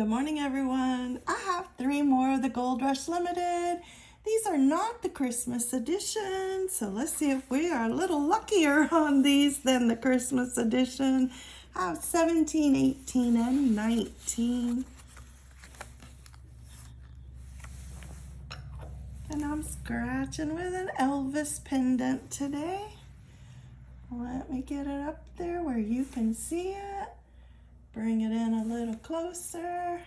Good morning, everyone. I have three more of the Gold Rush Limited. These are not the Christmas edition, so let's see if we are a little luckier on these than the Christmas edition. I have 17, 18, and 19. And I'm scratching with an Elvis pendant today. Let me get it up there where you can see it. Bring it in a little closer.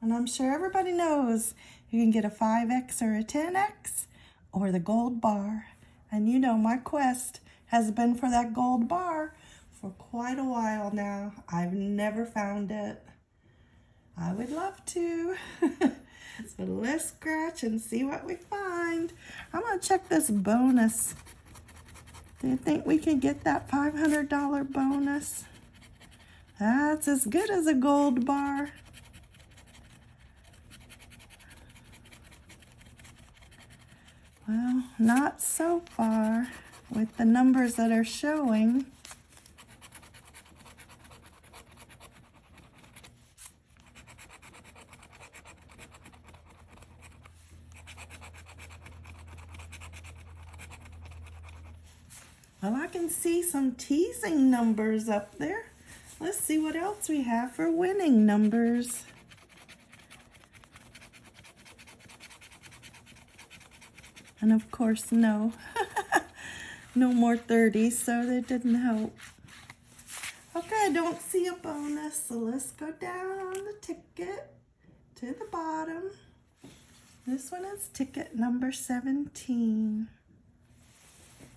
And I'm sure everybody knows you can get a 5X or a 10X or the gold bar. And you know my quest has been for that gold bar for quite a while now. I've never found it. I would love to. so let's scratch and see what we find. I'm to check this bonus. Do you think we can get that $500 bonus? That's as good as a gold bar. Well, not so far with the numbers that are showing. Well, I can see some teasing numbers up there. Let's see what else we have for winning numbers. And of course, no. no more 30s, so that didn't help. Okay, I don't see a bonus, so let's go down on the ticket to the bottom. This one is ticket number 17.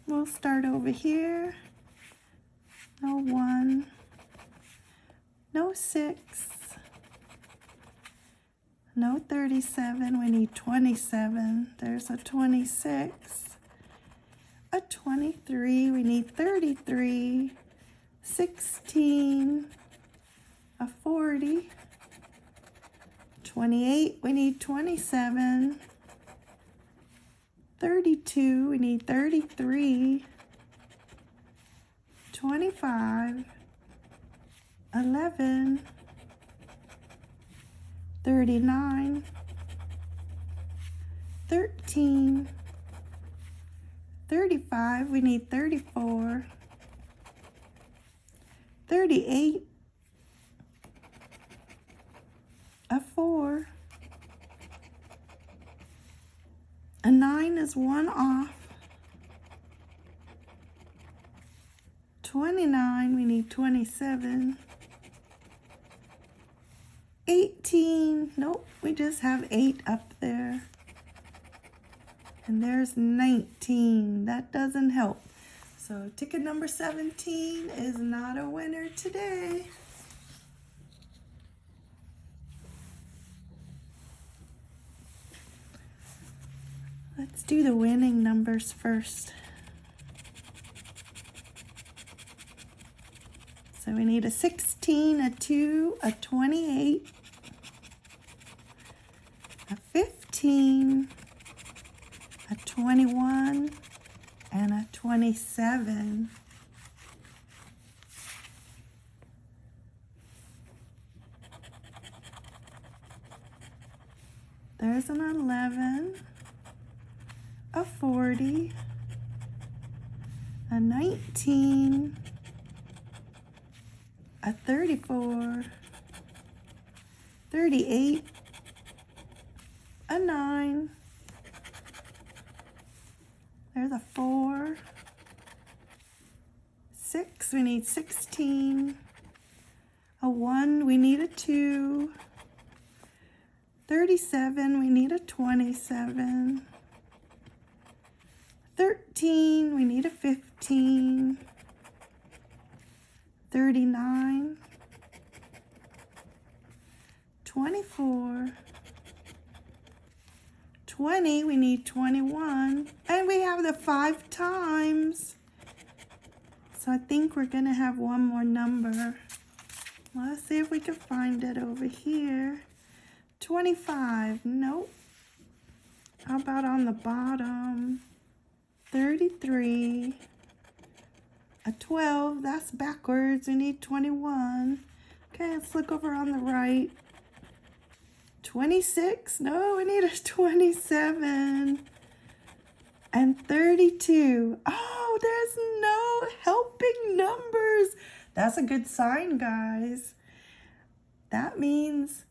We'll start over here. No one. No six. No 37. We need 27. There's a 26. A 23. We need 33. 16. A 40. 28. We need 27. 32, we need 33, 25, 11, 39, 13, 35, we need 34, 38, a 4, A 9 is one off. 29, we need 27. 18, nope, we just have 8 up there. And there's 19, that doesn't help. So ticket number 17 is not a winner today. Let's do the winning numbers first. So we need a 16, a 2, a 28, a 15, a 21, and a 27. There's an 11 a 40, a 19, a 34, 38, a 9, there's a 4, 6, we need 16, a 1, we need a 2, 37, we need a 27, 13, we need a 15, 39, 24, 20, we need 21, and we have the five times. So I think we're gonna have one more number. Let's see if we can find it over here. 25, nope. How about on the bottom? 33, a 12, that's backwards, we need 21. Okay, let's look over on the right. 26. No, we need a 27. And 32. Oh, there's no helping numbers. That's a good sign, guys. That means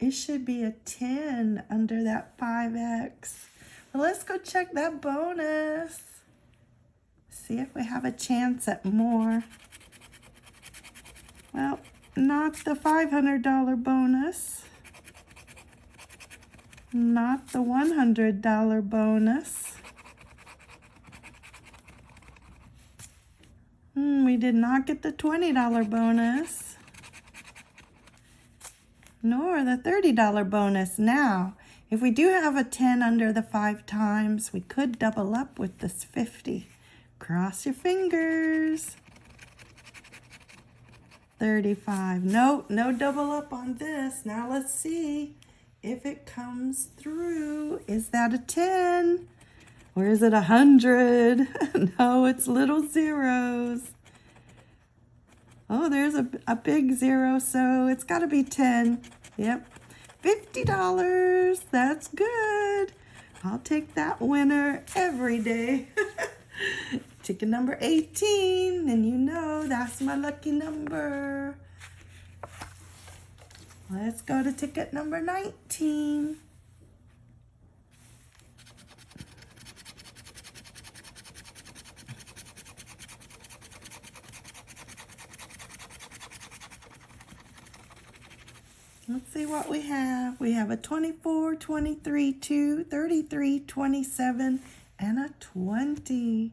it should be a 10 under that 5x. Let's go check that bonus. See if we have a chance at more. Well, not the $500 bonus. Not the $100 bonus. Hmm, we did not get the $20 bonus. Nor the $30 bonus. Now, if we do have a 10 under the five times, we could double up with this 50. Cross your fingers. 35. No, no double up on this. Now let's see if it comes through. Is that a 10? Or is it a 100? no, it's little zeros. Oh, there's a, a big zero, so it's got to be 10. Yep. $50. That's good. I'll take that winner every day. Ticket number 18, and you know that's my lucky number. Let's go to ticket number 19. Let's see what we have. We have a 24, 23, 2, 33, 27, and a 20.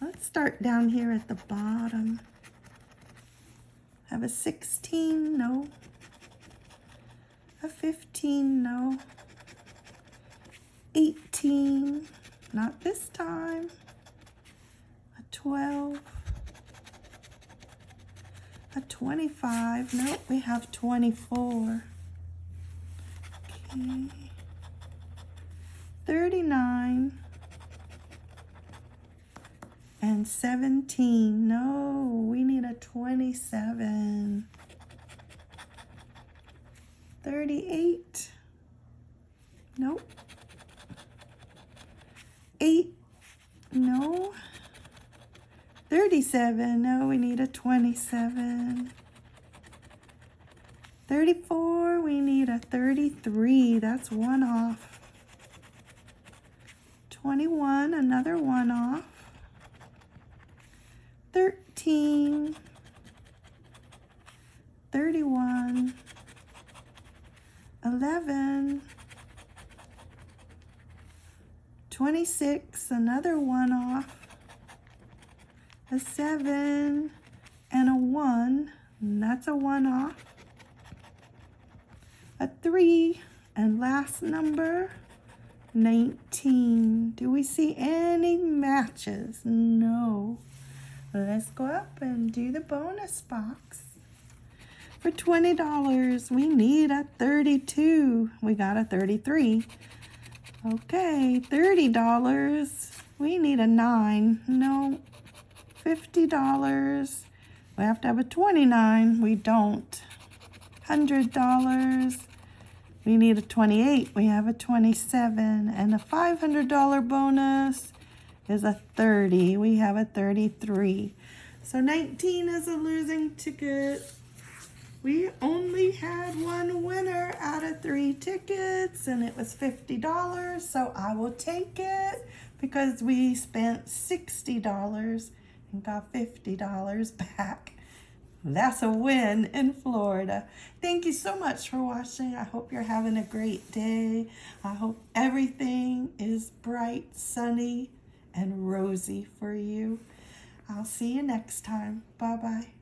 Let's start down here at the bottom. Have a 16, no. A 15, no. 18, not this time. A 12. A 25, nope, we have 24. Okay. 39 and 17. No, we need a 27. 38. Nope. 8. No. 37. No, we need a 27. 34. We need a 33. That's one off. 21. Another one off. 13. 31. 11, 26, another one off, a 7, and a 1, and that's a 1 off, a 3, and last number, 19. Do we see any matches? No. Let's go up and do the bonus box. For $20, we need a 32. We got a 33. Okay, $30. We need a 9. No. $50. We have to have a 29. We don't. $100. We need a 28. We have a 27. And a $500 bonus is a 30. We have a 33. So 19 is a losing ticket. We only had one winner out of three tickets and it was $50. So I will take it because we spent $60 and got $50 back. That's a win in Florida. Thank you so much for watching. I hope you're having a great day. I hope everything is bright, sunny, and rosy for you. I'll see you next time. Bye-bye.